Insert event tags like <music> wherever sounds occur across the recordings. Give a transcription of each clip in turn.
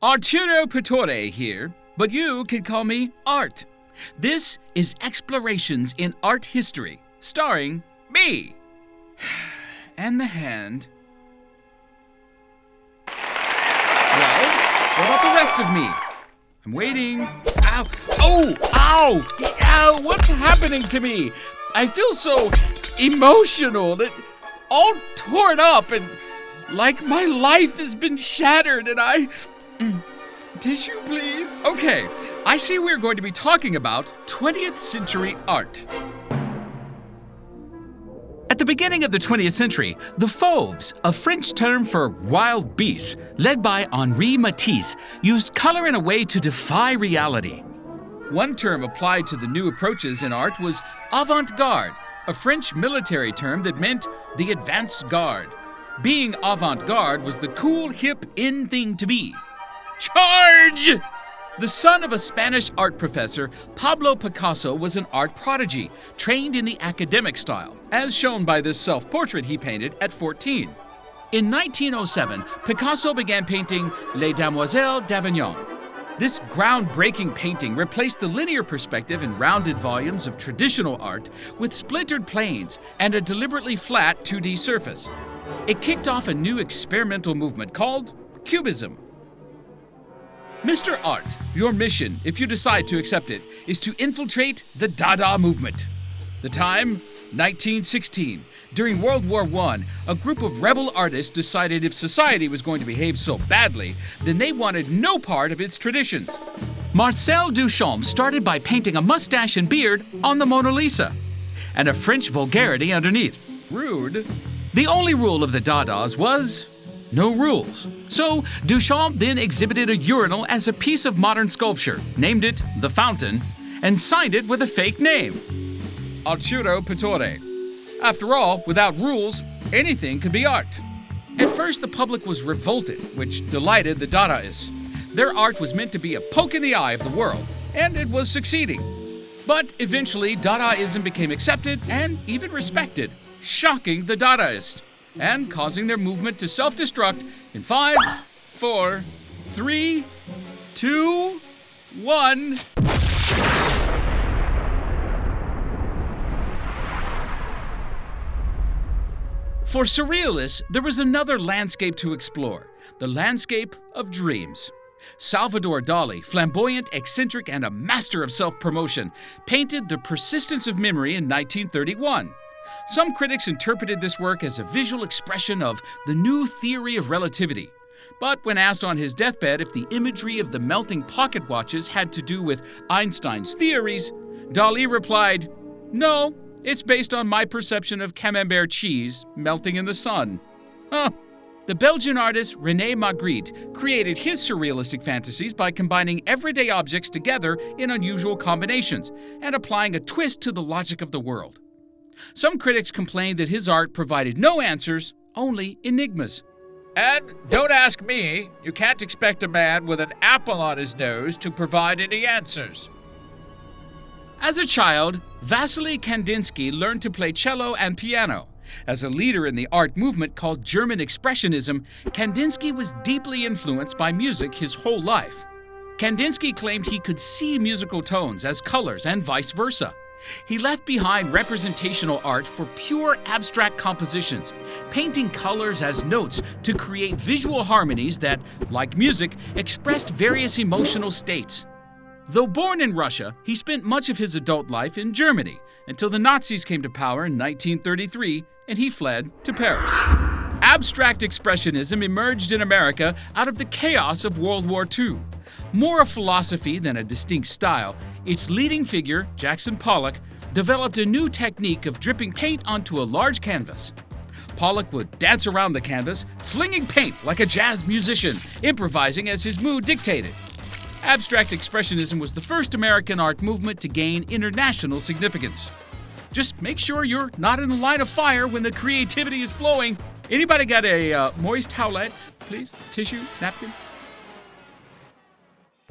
Arturo Pittore here, but you can call me Art. This is Explorations in Art History, starring me. <sighs> And the hand. Well, what about the rest of me? I'm waiting. Ow! Oh! Ow! Ow! What's happening to me? I feel so emotional, and all torn up, and like my life has been shattered, and I. Mm. Tissue, please. Okay, I see we're going to be talking about 20th century art. At the beginning of the 20th century, the Fauves, a French term for wild beasts, led by Henri Matisse, used color in a way to defy reality. One term applied to the new approaches in art was avant garde, a French military term that meant the advanced guard. Being avant garde was the cool, hip, in thing to be. Charge! The son of a Spanish art professor, Pablo Picasso was an art prodigy, trained in the academic style, as shown by this self portrait he painted at 14. In 1907, Picasso began painting Les Demoiselles d'Avignon. This groundbreaking painting replaced the linear perspective and rounded volumes of traditional art with splintered planes and a deliberately flat 2D surface. It kicked off a new experimental movement called Cubism. Mr. Art, your mission, if you decide to accept it, is to infiltrate the Dada movement. The time, 1916. During World War I, a group of rebel artists decided if society was going to behave so badly, then they wanted no part of its traditions. Marcel Duchamp started by painting a mustache and beard on the Mona Lisa, and a French vulgarity underneath. Rude. The only rule of the Dadas was no rules. So Duchamp then exhibited a urinal as a piece of modern sculpture, named it The Fountain, and signed it with a fake name Arturo Pittore. After all, without rules, anything could be art. At first, the public was revolted, which delighted the Dadaists. Their art was meant to be a poke in the eye of the world, and it was succeeding. But eventually, Dadaism became accepted and even respected, shocking the Dadaists and causing their movement to self destruct in five, four, three, two, one. For surrealists, there was another landscape to explore the landscape of dreams. Salvador Dali, flamboyant, eccentric, and a master of self promotion, painted The Persistence of Memory in 1931. Some critics interpreted this work as a visual expression of the new theory of relativity. But when asked on his deathbed if the imagery of the melting pocket watches had to do with Einstein's theories, Dali replied, No, it's based on my perception of camembert cheese melting in the sun. Huh. The Belgian artist Rene Magritte created his surrealistic fantasies by combining everyday objects together in unusual combinations and applying a twist to the logic of the world. Some critics complained that his art provided no answers, only enigmas. And don't ask me, you can't expect a man with an apple on his nose to provide any answers. As a child, Vasily Kandinsky learned to play cello and piano. As a leader in the art movement called German Expressionism, Kandinsky was deeply influenced by music his whole life. Kandinsky claimed he could see musical tones as colors and vice versa. He left behind representational art for pure abstract compositions, painting colors as notes to create visual harmonies that, like music, expressed various emotional states. Though born in Russia, he spent much of his adult life in Germany until the Nazis came to power in 1933 and he fled to Paris. Abstract Expressionism emerged in America out of the chaos of World War II. More a philosophy than a distinct style, its leading figure, Jackson Pollock, developed a new technique of dripping paint onto a large canvas. Pollock would dance around the canvas, flinging paint like a jazz musician, improvising as his mood dictated. Abstract Expressionism was the first American art movement to gain international significance. Just make sure you're not in the line of fire when the creativity is flowing. Anybody got a uh, moist towelette, please? Tissue, napkin?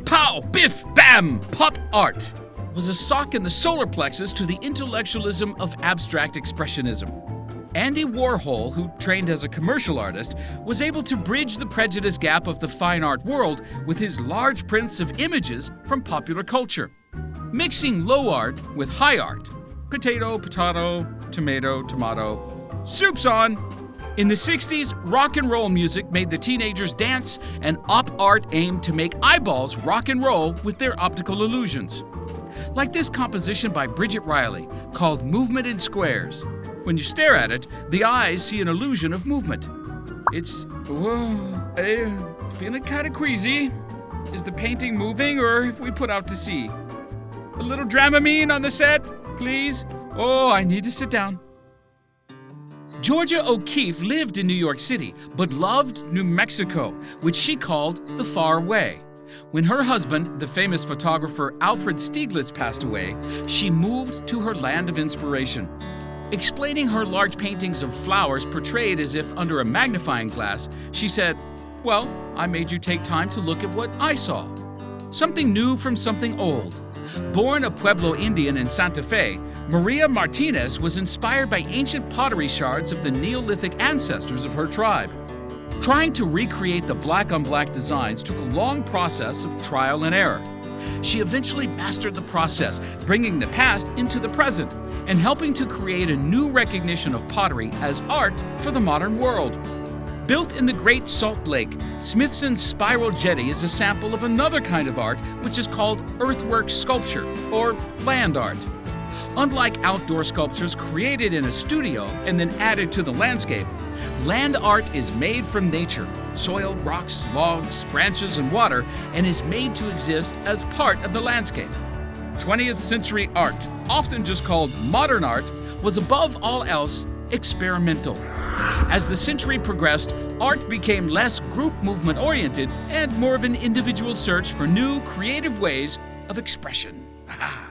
Pow! Biff! Bam! Pop art was a sock in the solar plexus to the intellectualism of abstract expressionism. Andy Warhol, who trained as a commercial artist, was able to bridge the prejudice gap of the fine art world with his large prints of images from popular culture, mixing low art with high art. Potato, potato, tomato, tomato. Soup's on! In the 60s, rock and roll music made the teenagers dance, and op art aimed to make eyeballs rock and roll with their optical illusions. Like this composition by Bridget Riley called Movement in Squares. When you stare at it, the eyes see an illusion of movement. It's. Uh, feeling kind of queasy. Is the painting moving, or if we put out to sea? A little Dramamine on the set, please? Oh, I need to sit down. Georgia O'Keeffe lived in New York City, but loved New Mexico, which she called the Faraway. When her husband, the famous photographer Alfred Stieglitz, passed away, she moved to her land of inspiration. Explaining her large paintings of flowers portrayed as if under a magnifying glass, she said, Well, I made you take time to look at what I saw. Something new from something old. Born a Pueblo Indian in Santa Fe, Maria Martinez was inspired by ancient pottery shards of the Neolithic ancestors of her tribe. Trying to recreate the black on black designs took a long process of trial and error. She eventually mastered the process, bringing the past into the present and helping to create a new recognition of pottery as art for the modern world. Built in the Great Salt Lake, Smithson's Spiral Jetty is a sample of another kind of art which is called earthwork sculpture, or land art. Unlike outdoor sculptures created in a studio and then added to the landscape, land art is made from nature soil, rocks, logs, branches, and water and is made to exist as part of the landscape. 20th century art, often just called modern art, was above all else experimental. As the century progressed, art became less group movement oriented and more of an individual search for new creative ways of expression. <laughs>